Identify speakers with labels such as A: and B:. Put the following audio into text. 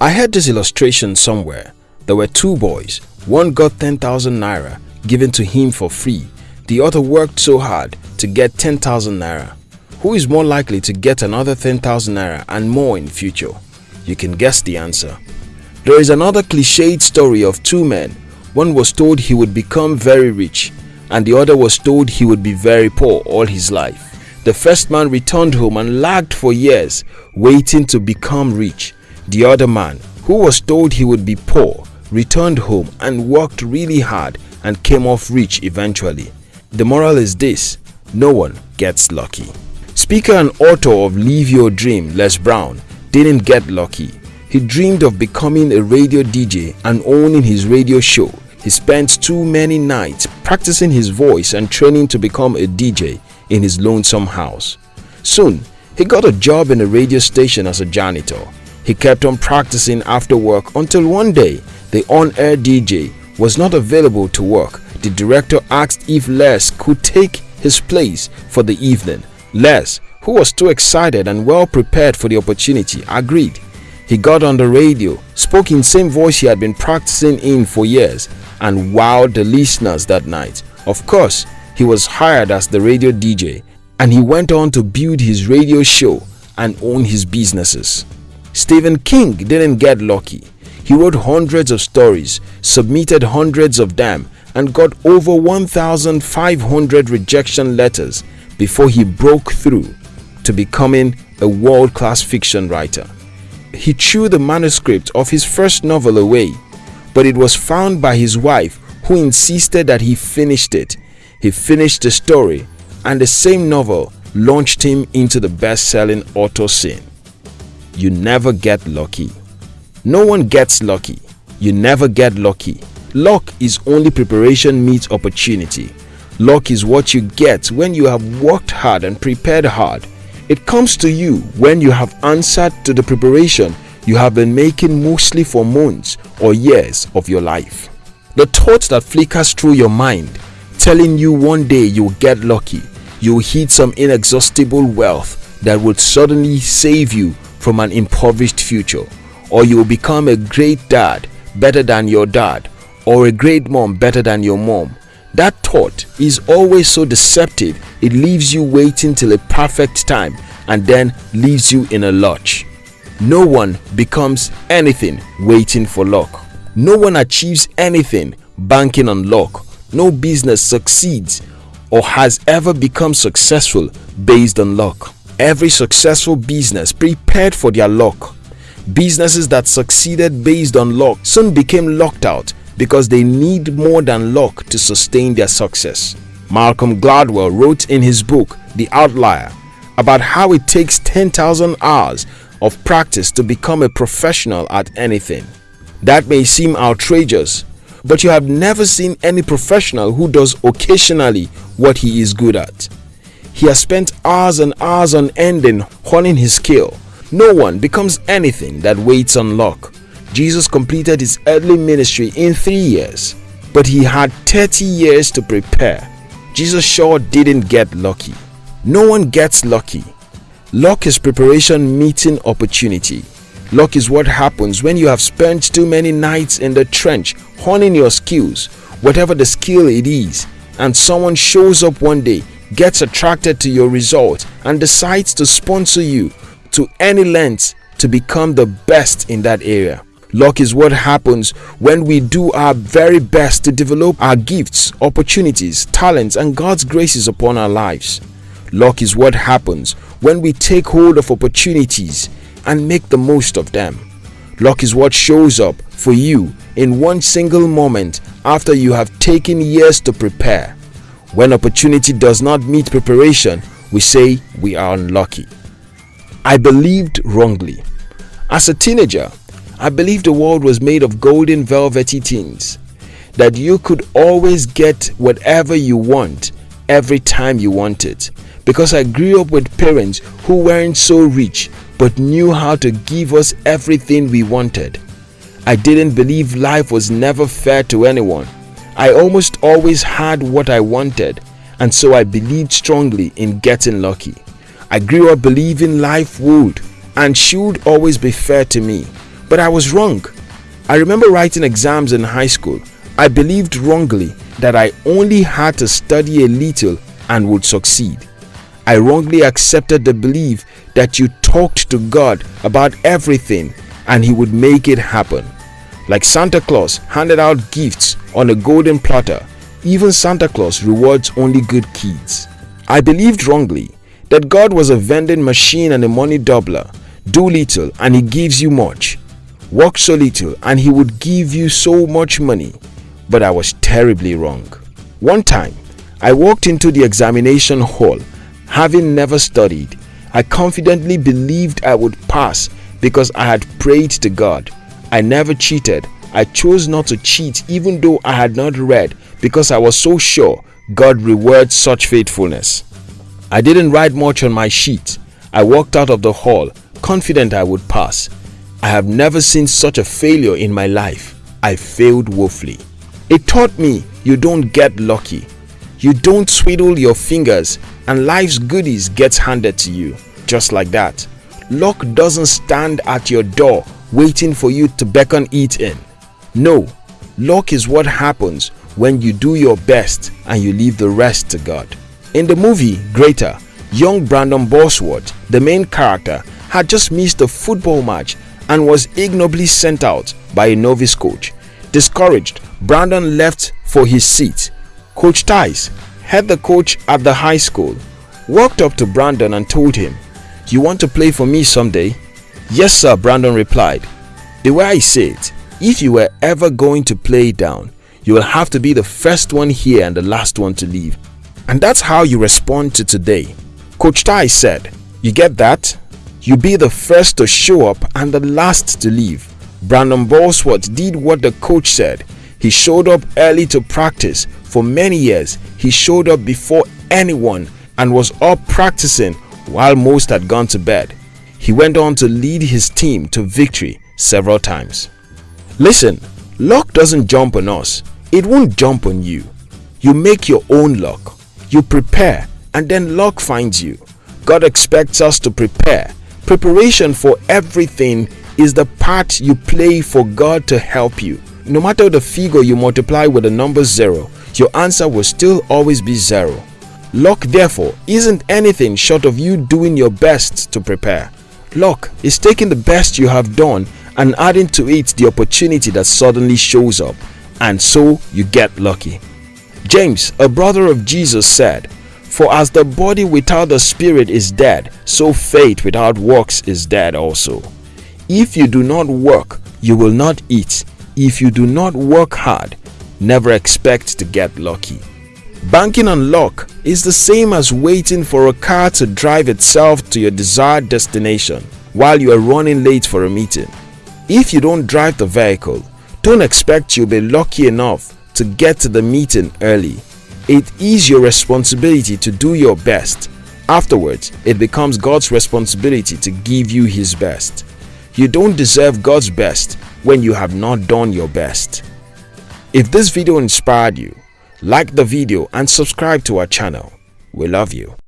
A: I heard this illustration somewhere. There were two boys. One got 10,000 naira given to him for free. The other worked so hard to get 10,000 naira. Who is more likely to get another 10,000 naira and more in future? You can guess the answer. There is another cliched story of two men. One was told he would become very rich and the other was told he would be very poor all his life. The first man returned home and lagged for years waiting to become rich. The other man, who was told he would be poor, returned home and worked really hard and came off rich eventually. The moral is this, no one gets lucky. Speaker and author of Live Your Dream, Les Brown, didn't get lucky. He dreamed of becoming a radio DJ and owning his radio show. He spent too many nights practicing his voice and training to become a DJ in his lonesome house. Soon, he got a job in a radio station as a janitor. He kept on practicing after work until one day, the on-air DJ was not available to work. The director asked if Les could take his place for the evening. Les, who was too excited and well prepared for the opportunity, agreed. He got on the radio, spoke in same voice he had been practicing in for years and wowed the listeners that night. Of course, he was hired as the radio DJ and he went on to build his radio show and own his businesses. Stephen King didn't get lucky. He wrote hundreds of stories, submitted hundreds of them and got over 1,500 rejection letters before he broke through to becoming a world-class fiction writer. He threw the manuscript of his first novel away, but it was found by his wife who insisted that he finished it he finished the story and the same novel launched him into the best-selling author scene. You never get lucky. No one gets lucky. You never get lucky. Luck is only preparation meets opportunity. Luck is what you get when you have worked hard and prepared hard. It comes to you when you have answered to the preparation you have been making mostly for months or years of your life. The thought that flickers through your mind telling you one day you'll get lucky, you'll hit some inexhaustible wealth that would suddenly save you from an impoverished future, or you'll become a great dad better than your dad, or a great mom better than your mom. That thought is always so deceptive, it leaves you waiting till a perfect time and then leaves you in a lurch. No one becomes anything waiting for luck. No one achieves anything banking on luck no business succeeds or has ever become successful based on luck. Every successful business prepared for their luck. Businesses that succeeded based on luck soon became locked out because they need more than luck to sustain their success. Malcolm Gladwell wrote in his book The Outlier about how it takes 10,000 hours of practice to become a professional at anything. That may seem outrageous but you have never seen any professional who does occasionally what he is good at. He has spent hours and hours on ending honing his skill. No one becomes anything that waits on luck. Jesus completed his earthly ministry in three years, but he had 30 years to prepare. Jesus sure didn't get lucky. No one gets lucky. Luck is preparation meeting opportunity. Luck is what happens when you have spent too many nights in the trench honing your skills, whatever the skill it is, and someone shows up one day, gets attracted to your result, and decides to sponsor you to any length to become the best in that area. Luck is what happens when we do our very best to develop our gifts, opportunities, talents, and God's graces upon our lives. Luck is what happens when we take hold of opportunities and make the most of them. Luck is what shows up for you in one single moment after you have taken years to prepare. When opportunity does not meet preparation, we say we are unlucky. I believed wrongly. As a teenager, I believed the world was made of golden velvety things, that you could always get whatever you want every time you want it. Because I grew up with parents who weren't so rich but knew how to give us everything we wanted. I didn't believe life was never fair to anyone. I almost always had what I wanted and so I believed strongly in getting lucky. I grew up believing life would and should always be fair to me. But I was wrong. I remember writing exams in high school. I believed wrongly that I only had to study a little and would succeed. I wrongly accepted the belief that you talked to God about everything and he would make it happen. Like Santa Claus handed out gifts on a golden platter, even Santa Claus rewards only good kids. I believed wrongly that God was a vending machine and a money doubler. Do little and he gives you much. Work so little and he would give you so much money. But I was terribly wrong. One time, I walked into the examination hall having never studied. I confidently believed I would pass because I had prayed to God. I never cheated. I chose not to cheat even though I had not read because I was so sure God rewards such faithfulness. I didn't write much on my sheet. I walked out of the hall confident I would pass. I have never seen such a failure in my life. I failed woefully. It taught me you don't get lucky. You don't swiddle your fingers and life's goodies gets handed to you just like that. Luck doesn't stand at your door waiting for you to beckon it in. No, luck is what happens when you do your best and you leave the rest to God. In the movie Greater, young Brandon Burlsworth, the main character, had just missed a football match and was ignobly sent out by a novice coach. Discouraged, Brandon left for his seat. Coach Tice, head the coach at the high school, walked up to Brandon and told him, You want to play for me someday? Yes sir, Brandon replied. The way I say it, if you were ever going to play down, you will have to be the first one here and the last one to leave. And that's how you respond to today. Coach Tai said, You get that? You be the first to show up and the last to leave. Brandon Burlsworth did what the coach said. He showed up early to practice. For many years, he showed up before anyone and was up practicing while most had gone to bed. He went on to lead his team to victory several times. Listen, luck doesn't jump on us. It won't jump on you. You make your own luck. You prepare and then luck finds you. God expects us to prepare. Preparation for everything is the part you play for God to help you. No matter the figure you multiply with the number 0, your answer will still always be 0. Luck therefore isn't anything short of you doing your best to prepare. Luck is taking the best you have done and adding to it the opportunity that suddenly shows up and so you get lucky. James, a brother of Jesus said, For as the body without the spirit is dead, so faith without works is dead also. If you do not work, you will not eat. If you do not work hard, never expect to get lucky. Banking on luck is the same as waiting for a car to drive itself to your desired destination while you are running late for a meeting. If you don't drive the vehicle, don't expect you'll be lucky enough to get to the meeting early. It is your responsibility to do your best. Afterwards, it becomes God's responsibility to give you his best. You don't deserve God's best when you have not done your best. If this video inspired you, like the video and subscribe to our channel. We love you.